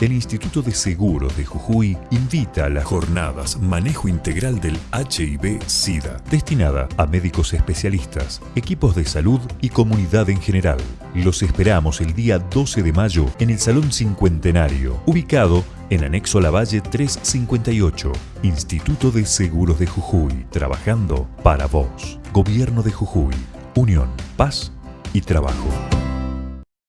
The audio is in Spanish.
el Instituto de Seguros de Jujuy invita a las jornadas Manejo Integral del HIV-Sida, destinada a médicos especialistas, equipos de salud y comunidad en general. Los esperamos el día 12 de mayo en el Salón Cincuentenario, ubicado en Anexo Lavalle 358, Instituto de Seguros de Jujuy, trabajando para vos. Gobierno de Jujuy, Unión, Paz y Trabajo.